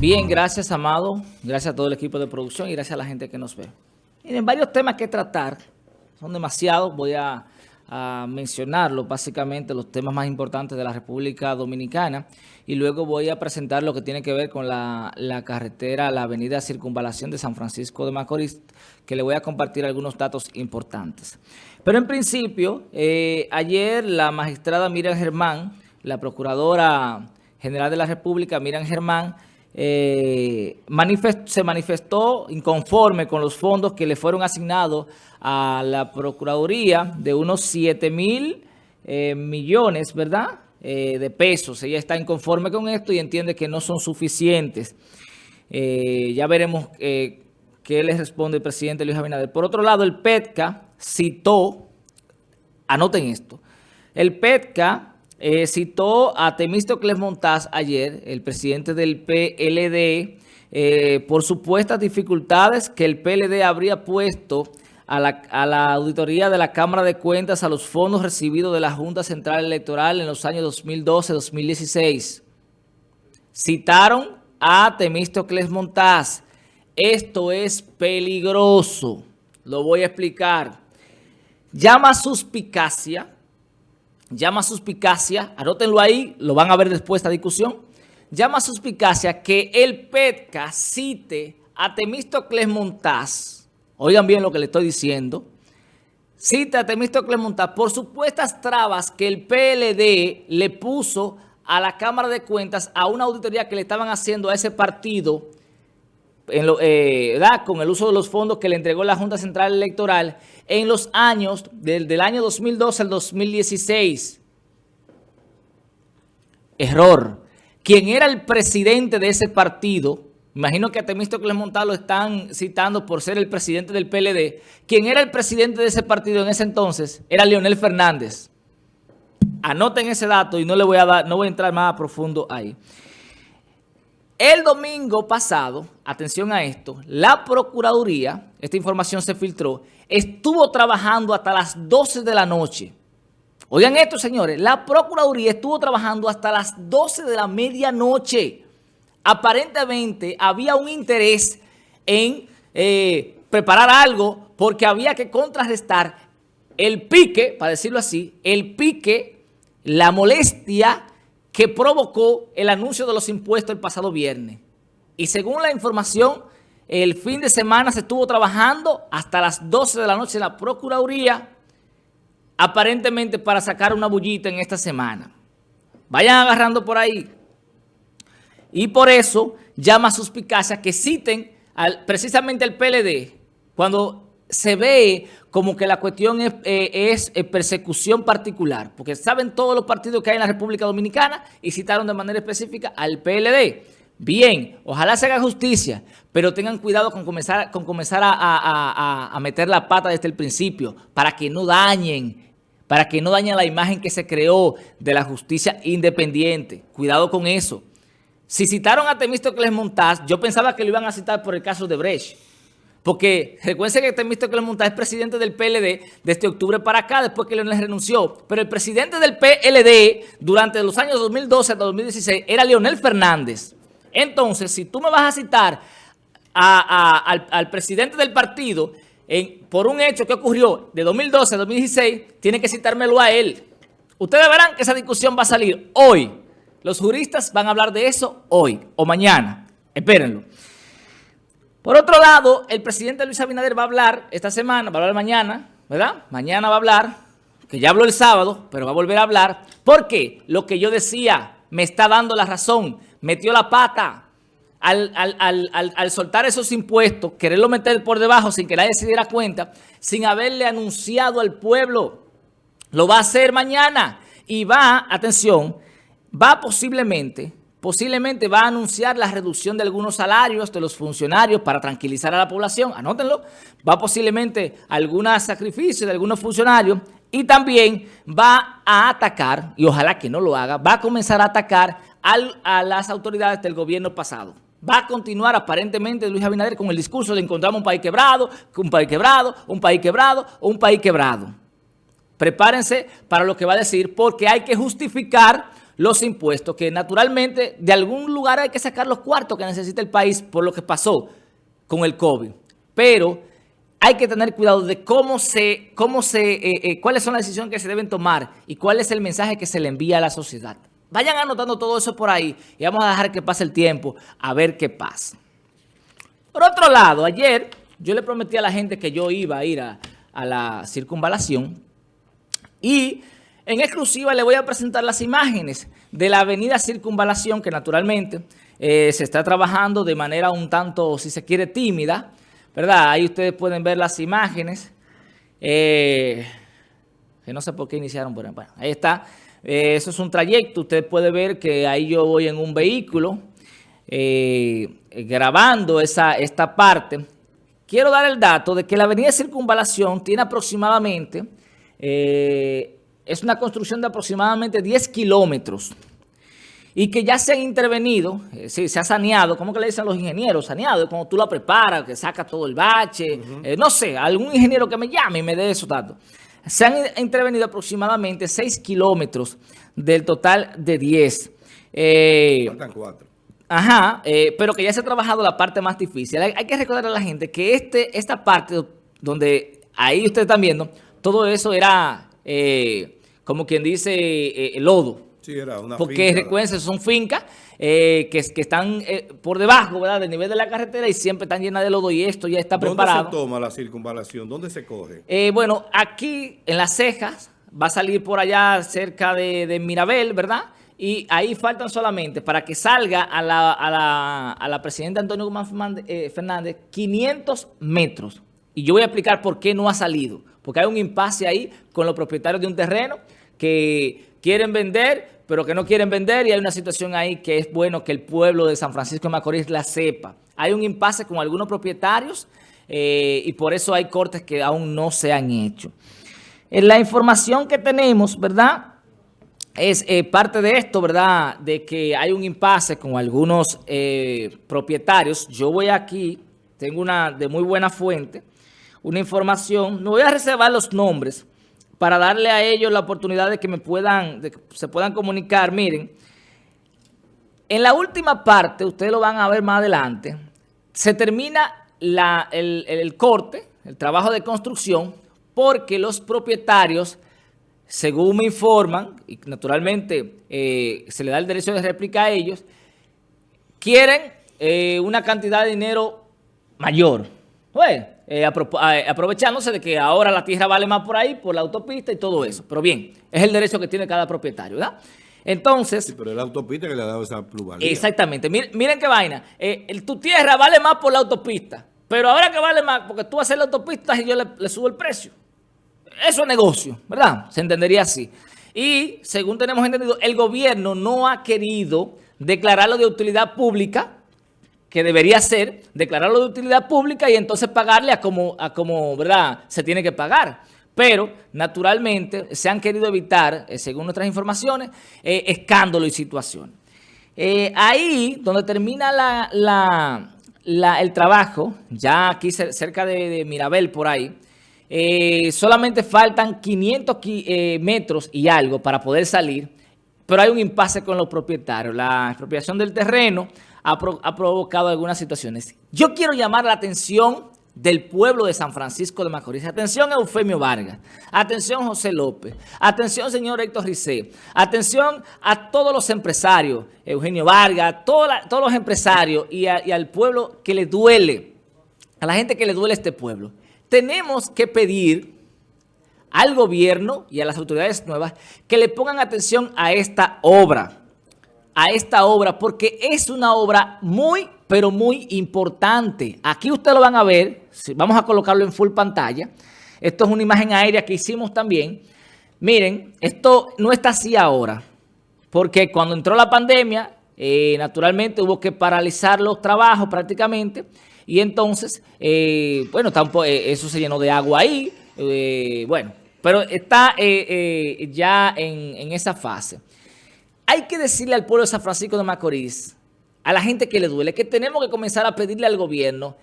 Bien, gracias, Amado. Gracias a todo el equipo de producción y gracias a la gente que nos ve. Miren, varios temas que tratar. Son demasiados. Voy a, mencionarlos, básicamente, los temas más importantes de la República Dominicana. Y luego voy a presentar lo que tiene que ver con la, carretera, la avenida Circunvalación de San Francisco de Macorís, que le voy a compartir algunos datos importantes. Pero en principio, eh, ayer la magistrada Miriam Germán, la procuradora general de la República, Miriam Germán, eh, se manifestó inconforme con los fondos que le fueron asignados a la Procuraduría de unos 7 mil eh, millones, ¿verdad?, eh, de pesos. Ella está inconforme con esto y entiende que no son suficientes. ya veremos qué le responde el presidente Luis Abinader. Por otro lado, el PETCA citó, anoten esto, el PETCA eh, citó a Temístocles Montaz ayer, el presidente del PLD, eh, por supuestas dificultades que el PLD habría puesto a la, auditoría de la Cámara de Cuentas a los fondos recibidos de la Junta Central Electoral en los años 2012-2016. Citaron a Temístocles Montaz. Esto es peligroso. Lo voy a explicar. Llama suspicacia llama suspicacia, anótenlo ahí, lo van a ver después de esta discusión, llama suspicacia que el PETCA cite a Temístocles Montaz, oigan bien lo que le estoy diciendo, cita a Temístocles Montaz por supuestas trabas que el PLD le puso a la Cámara de Cuentas a una auditoría que le estaban haciendo a ese partido en lo, eh, con el uso de los fondos que le entregó la Junta Central Electoral en los años del, año 2012 al 2016. Error. Quien era el presidente de ese partido, imagino que a Temístocles Montal lo están citando por ser el presidente del PLD, quien era el presidente de ese partido en ese entonces era Leonel Fernández. Anoten ese dato y no le voy a dar, no voy a entrar más a profundo ahí. El domingo pasado, atención a esto, la Procuraduría, esta información se filtró, estuvo trabajando hasta las 12 de la noche. Oigan esto, señores, la Procuraduría estuvo trabajando hasta las 12 de la medianoche. Aparentemente había un interés en eh, preparar algo porque había que contrarrestar el pique, para decirlo así, el pique, la molestia que provocó el anuncio de los impuestos el pasado viernes. Y según la información, el fin de semana se estuvo trabajando hasta las 12 de la noche en la Procuraduría, aparentemente para sacar una bullita en esta semana. Vayan agarrando por ahí. Y por eso llama a suspicacia que citen al, precisamente al PLD cuando se ve como que la cuestión es, eh, eh, persecución particular, porque saben todos los partidos que hay en la República Dominicana y citaron de manera específica al PLD. Bien, ojalá se haga justicia, pero tengan cuidado con comenzar, con comenzar a, meter la pata desde el principio para que no dañen, para que no dañen la imagen que se creó de la justicia independiente. Cuidado con eso. Si citaron a Temístocles Montaz, yo pensaba que lo iban a citar por el caso de Brecht. Porque recuerden que Temístocles Montaz es presidente del PLD desde octubre para acá, después que Leonel renunció. Pero el presidente del PLD durante los años 2012 hasta 2016 era Leonel Fernández. Entonces, si tú me vas a citar al, presidente del partido por un hecho que ocurrió de 2012 a 2016, tiene que citármelo a él. Ustedes verán que esa discusión va a salir hoy. Los juristas van a hablar de eso hoy o mañana. Espérenlo. Por otro lado, el presidente Luis Abinader va a hablar esta semana, va a hablar mañana, ¿verdad? Mañana va a hablar, que ya habló el sábado, pero va a volver a hablar, porque lo que yo decía me está dando la razón, metió la pata al, al, soltar esos impuestos, quererlo meter por debajo sin que nadie se diera cuenta, sin haberle anunciado al pueblo. Lo va a hacer mañana y va, atención, va posiblemente posiblemente va a anunciar la reducción de algunos salarios de los funcionarios para tranquilizar a la población, anótenlo, va posiblemente algunos sacrificios de algunos funcionarios y también va a atacar, y ojalá que no lo haga, va a comenzar a atacar a las autoridades del gobierno pasado. Va a continuar aparentemente Luis Abinader con el discurso de encontramos un país quebrado, un país quebrado, un país quebrado, un país quebrado. Prepárense para lo que va a decir porque hay que justificar los impuestos, que naturalmente de algún lugar hay que sacar los cuartos que necesita el país por lo que pasó con el COVID. Pero hay que tener cuidado de cómo se, cómo se, eh, eh, cuáles son las decisiones que se deben tomar y cuál es el mensaje que se le envía a la sociedad. Vayan anotando todo eso por ahí y vamos a dejar que pase el tiempo a ver qué pasa. Por otro lado, ayer yo le prometí a la gente que yo iba a ir a, la circunvalación y en exclusiva le voy a presentar las imágenes de la avenida Circunvalación que naturalmente eh, se está trabajando de manera un tanto, si se quiere, tímida, ¿verdad? Ahí ustedes pueden ver las imágenes, eh, que no sé por qué iniciaron, bueno, ahí está. Eh, eso es un trayecto, usted puede ver que ahí yo voy en un vehículo grabando esa, esta parte quiero dar el dato de que la avenida Circunvalación tiene aproximadamente, es una construcción de aproximadamente 10 kilómetros y que ya se han intervenido, eh, se ha saneado, ¿cómo que le dicen los ingenieros? Saneado, como tú la preparas, que saca todo el bache, eh, no sé, algún ingeniero que me llame y me dé esos datos. Se han intervenido aproximadamente 6 kilómetros del total de 10. Faltan 4. Ajá, eh, pero que ya se ha trabajado la parte más difícil. Hay, que recordar a la gente que este, esta parte donde ahí ustedes están viendo, todo eso era, eh, como quien dice, eh, lodo. Sí, era una Porque recuerden, son fincas que, que, están por debajo ¿verdad? del nivel de la carretera y siempre están llenas de lodo y esto ya está preparado. ¿Dónde se toma la circunvalación? ¿Dónde se coge? bueno, aquí en las cejas, va a salir por allá cerca de, de Mirabel, ¿verdad? Y ahí faltan solamente, para que salga a la, a la, a la presidenta Antonio Guzmán Fernández, 500 eh, metros. Y yo voy a explicar por qué no ha salido. Porque hay un impasse ahí con los propietarios de un terreno que quieren vender, pero que no quieren vender. Y hay una situación ahí que es bueno que el pueblo de San Francisco de Macorís la sepa. Hay un impasse con algunos propietarios eh, y por eso hay cortes que aún no se han hecho. En la información que tenemos, ¿verdad?, es eh, parte de esto, ¿verdad? De que hay un impasse con algunos eh, propietarios. Yo voy aquí, tengo una de muy buena fuente, una información. No voy a reservar los nombres para darle a ellos la oportunidad de que me puedan, de que se puedan comunicar. Miren, en la última parte, ustedes lo van a ver más adelante, se termina el, el corte, el trabajo de construcción, porque los propietarios según me informan, y naturalmente eh, se le da el derecho de réplica a ellos, quieren eh, una cantidad de dinero mayor. Pues, aprovechándose de que ahora la tierra vale más por ahí, por la autopista y todo eso. Pero bien, es el derecho que tiene cada propietario, ¿verdad? Entonces... Sí, pero es la autopista que le ha dado esa pluralidad. Exactamente. Miren, qué vaina. tu tierra vale más por la autopista. Pero ahora que vale más, porque tú haces la autopista y yo le subo el precio. Eso es negocio, ¿verdad? Se entendería así. Y, según tenemos entendido, el gobierno no ha querido declararlo de utilidad pública, que debería ser, declararlo de utilidad pública y entonces pagarle a como, a como ¿verdad? Se tiene que pagar. Pero, naturalmente, se han querido evitar, eh, según nuestras informaciones, eh, escándalos y situaciones. Eh, ahí, donde termina el trabajo, ya aquí cerca de Mirabel, por ahí, eh, solamente faltan 500 eh, metros y algo para poder salir, pero hay un impasse con los propietarios. La expropiación del terreno ha, provocado algunas situaciones. Yo quiero llamar la atención del pueblo de San Francisco de Macorís. Atención Eufemio Vargas, atención José López, atención señor Héctor Ricé, atención a todos los empresarios, Eugenio Vargas, todos los empresarios y, y al pueblo que le duele, a la gente que le duele este pueblo tenemos que pedir al gobierno y a las autoridades nuevas que le pongan atención a esta obra, a esta obra, porque es una obra muy, pero muy importante. Aquí ustedes lo van a ver, vamos a colocarlo en full pantalla. Esto es una imagen aérea que hicimos también. Miren, esto no está así ahora, porque cuando entró la pandemia, eh, naturalmente hubo que paralizar los trabajos prácticamente, y entonces, eh, bueno, eh, eso se llenó de agua ahí. Eh, bueno, pero está ya en, esa fase. Hay que decirle al pueblo de San Francisco de Macorís, a la gente que le duele, que tenemos que comenzar a pedirle al gobierno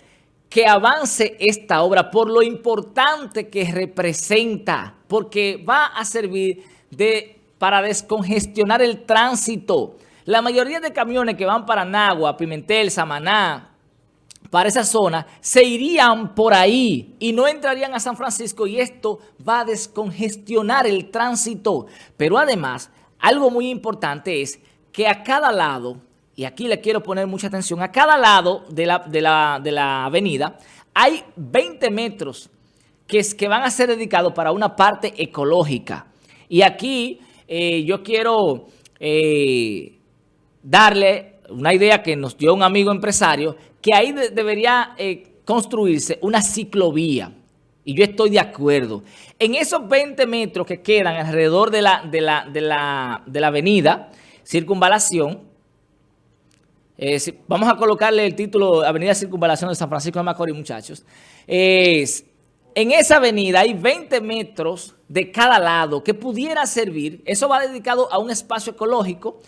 que avance esta obra por lo importante que representa, porque va a servir de para descongestionar el tránsito. La mayoría de camiones que van para Nagua, Pimentel, Samaná, para esa zona, se irían por ahí y no entrarían a San Francisco y esto va a descongestionar el tránsito. Pero además, algo muy importante es que a cada lado, y aquí le quiero poner mucha atención, a cada lado de la, de la, avenida hay 20 metros que, es, que van a ser dedicados para una parte ecológica. Y aquí eh, yo quiero eh, darle una idea que nos dio un amigo empresario, que ahí debería eh, construirse una ciclovía. Y yo estoy de acuerdo. En esos 20 metros que quedan alrededor de la, de la, de la, de la avenida, circunvalación, vamos a colocarle el título Avenida Circunvalación de San Francisco de Macorís, muchachos. Es, en esa avenida hay 20 metros de cada lado que pudiera servir, eso va dedicado a un espacio ecológico,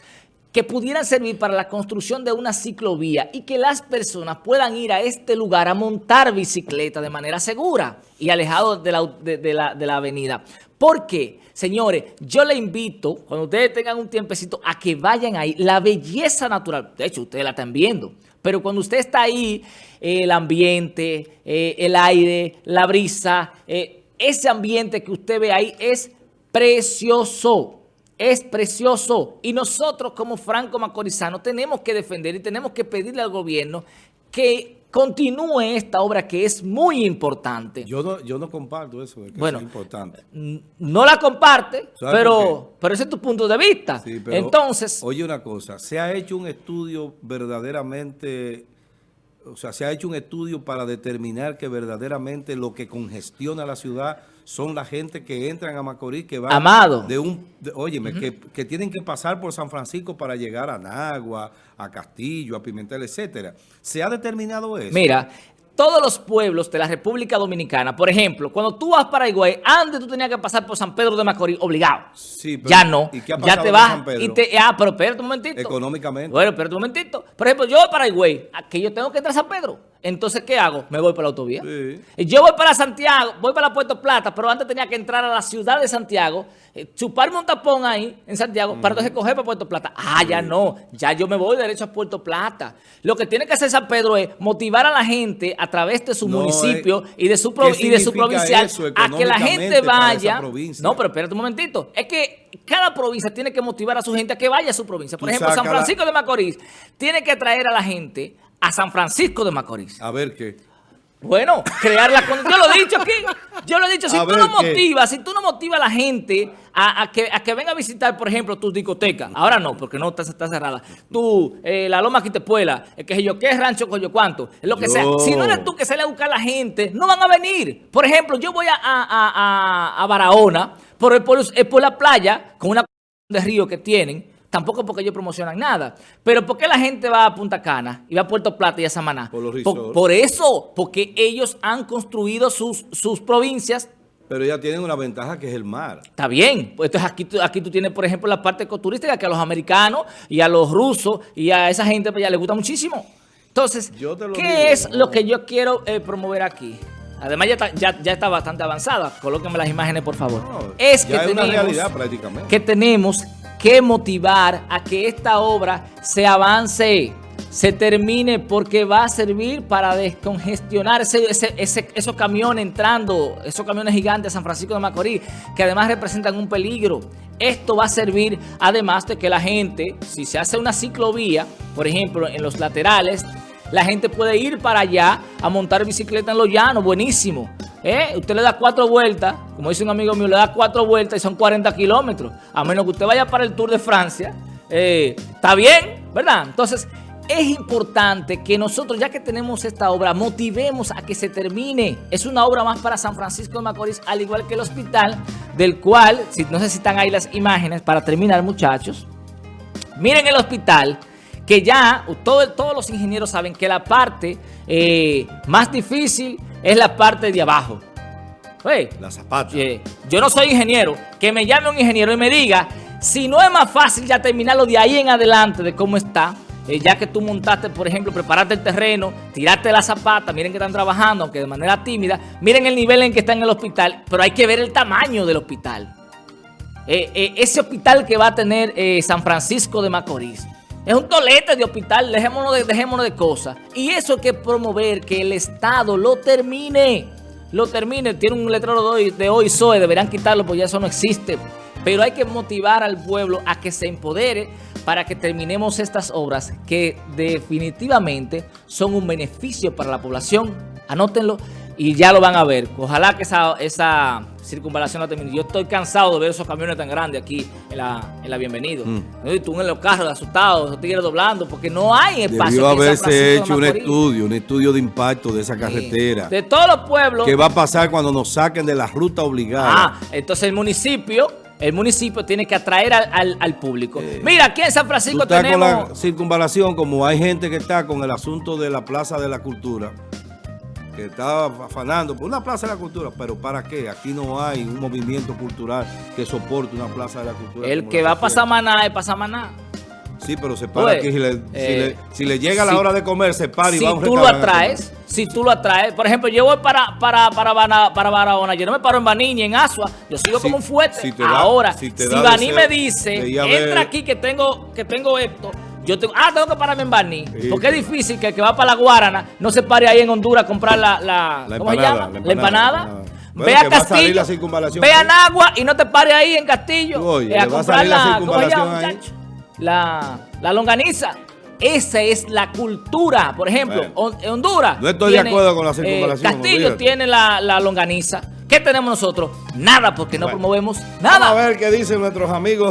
que pudieran servir para la construcción de una ciclovía y que las personas puedan ir a este lugar a montar bicicleta de manera segura y alejado de la, de, la, de la avenida. ¿Por qué? Señores, yo le invito, cuando ustedes tengan un tiempecito, a que vayan ahí. La belleza natural, de hecho, ustedes la están viendo, pero cuando usted está ahí, el ambiente, eh, el aire, la brisa, eh, ese ambiente que usted ve ahí es precioso es precioso y nosotros como Franco Macorizano tenemos que defender y tenemos que pedirle al gobierno que continúe esta obra que es muy importante. Yo no, yo no comparto eso, que bueno, es importante. No la comparte, pero, pero ese es tu punto de vista. Entonces, oye una cosa, se ha hecho un estudio verdaderamente, o sea, se ha hecho un estudio para determinar que verdaderamente lo que congestiona la ciudad son la gente que entran a Macorís, que van Amado. de un, óyeme, que, que, tienen que pasar por San Francisco para llegar a Nagua, a Castillo, a Pimentel, etcétera. ¿Se ha determinado eso? Mira, todos los pueblos de la República Dominicana, por ejemplo, cuando tú vas para Higüey, antes tú tenías que pasar por San Pedro de Macorís, obligado. Sí, pero, ya no. ¿y qué ha ya te vas y te... Ah, pero espérate un momentito. Económicamente. Bueno, espérate un momentito. Por ejemplo, yo para Higüey, que yo tengo que entrar a San Pedro. Entonces, ¿qué hago? Me voy por la autovía. Sí. Yo voy para Santiago, voy para Puerto Plata, pero antes tenía que entrar a la ciudad de Santiago, eh, chuparme un tapón ahí en Santiago, para entonces coger para Puerto Plata. Ah, ya no, ya yo me voy derecho a Puerto Plata. Lo que tiene que hacer San Pedro es motivar a la gente a través de su municipio y de su, y de su provincial a que la gente vaya. No, pero espérate un momentito. Es que cada provincia tiene que motivar a su gente a que vaya a su provincia. Por ejemplo, San Francisco de Macorís tiene que traer a la gente a San Francisco de Macorís. A ver qué. Bueno, crear la. Yo lo he dicho aquí. Yo lo he dicho. Si tú no motivas, si tú no motivas a la gente a, que, a que venga a visitar, por ejemplo, tu discoteca. Ahora no, porque no está, está cerrada. Tú, eh, la Loma Quitepuela, el que yo, ¿qué rancho, coño, cuánto? Lo que sea. Si no eres tú que sale a buscar a la gente, no van a venir. Por ejemplo, yo voy a, a, a, Barahona por, por, por la playa con una de río que tienen Tampoco porque ellos promocionan nada. Pero ¿por qué la gente va a Punta Cana y va a Puerto Plata y a Samaná? Por, por, eso, porque ellos han construido sus, sus provincias pero ya tienen una ventaja que es el mar. Está bien. Pues entonces aquí, aquí tú tienes, por ejemplo, la parte ecoturística que a los americanos y a los rusos y a esa gente pues, ya les gusta muchísimo. Entonces, ¿qué es lo que yo quiero eh, promover aquí? Además ya está, ya, ya está bastante avanzada. Colóquenme las imágenes, por favor. es que tenemos, una realidad prácticamente. Que tenemos que motivar a que esta obra se avance, se termine, porque va a servir para descongestionar ese, esos camiones entrando, esos camiones gigantes a San Francisco de Macorís, que además representan un peligro. Esto va a servir, además de que la gente, si se hace una ciclovía, por ejemplo, en los laterales, la gente puede ir para allá a montar bicicleta en los llanos, buenísimo. ¿Eh? Usted le da cuatro vueltas, como dice un amigo mío, le da cuatro vueltas y son 40 kilómetros. A menos que usted vaya para el Tour de Francia, eh, está bien, ¿verdad? Entonces, es importante que nosotros, ya que tenemos esta obra, motivemos a que se termine. Es una obra más para San Francisco de Macorís, al igual que el hospital, del cual, si, no sé si están ahí las imágenes, para terminar, muchachos. Miren el hospital que ya todos los ingenieros saben que la parte eh, más difícil es la parte de abajo. la zapata. yo no soy ingeniero. Que me llame un ingeniero y me diga si no es más fácil ya terminarlo de ahí en adelante de cómo está. Eh, ya que tú montaste, por ejemplo, preparaste el terreno, tiraste la zapata, miren que están trabajando, aunque de manera tímida, miren el nivel en que está en el hospital, pero hay que ver el tamaño del hospital. eh, eh, ese hospital que va a tener eh, San Francisco de Macorís. Es un tolete de hospital, dejémonos de, dejémonos de cosas. Y eso hay que promover, que el Estado lo termine. Lo termine. Tiene un letrero de hoy, de hoy SOE, deberán quitarlo porque ya eso no existe. Pero hay que motivar al pueblo a que se empodere para que terminemos estas obras que definitivamente son un beneficio para la población. Anótenlo y ya lo van a ver. Ojalá que esa, esa circunvalación la termine. Yo estoy cansado de ver esos camiones tan grandes aquí en la, en la Bienvenido. Mm. Y tú en los carros asustados, esos tigres doblando, porque no hay espacio. Debió haberse hecho un estudio, un estudio de impacto de esa carretera. De todos los pueblos. ¿Qué va a pasar cuando nos saquen de la ruta obligada? Ah, entonces el municipio, el municipio tiene que atraer al, al- al público. Eh, Mira, aquí en San Francisco estás con tenemos... la circunvalación, como hay gente que está con el asunto de la Plaza de la Cultura, que está afanando por una Plaza de la Cultura, pero ¿para qué? Aquí no hay un movimiento cultural que soporte una Plaza de la Cultura. El que va a pasar maná es pasar maná. Sí, pero se para Oye, aquí. Si le, si eh, le- si le llega la si- hora de comer, se para y si va a un tú lo atraes, si tú lo atraes, por ejemplo, yo voy para para para Bana- para Barahona, yo no me paro en Baniña, en Asua, yo sigo Si- como un fuerte. si da- Ahora, si si, Baní me dice, ver- entra aquí que tengo que tengo esto, yo tengo, ah, tengo que pararme en Sí. porque es difícil que el que va para la Guarana no se pare ahí en Honduras a comprar la, la, La ¿cómo se empanada, llama? la empanada. la empanada. Ve Bueno, a a Castillo, circunvalación ve a. Nagua y no te pares ahí en Castillo Oye, eh, a a comprar la la, ¿cómo se llama, ahí. La, la longaniza. Esa es la cultura. Por ejemplo, Bueno. Hon- en Honduras. No estoy de acuerdo con la circunvalación, Castillo tiene la, la longaniza. ¿Qué tenemos nosotros? Nada, porque no promovemos Vamos nada. a ver qué dicen nuestros amigos.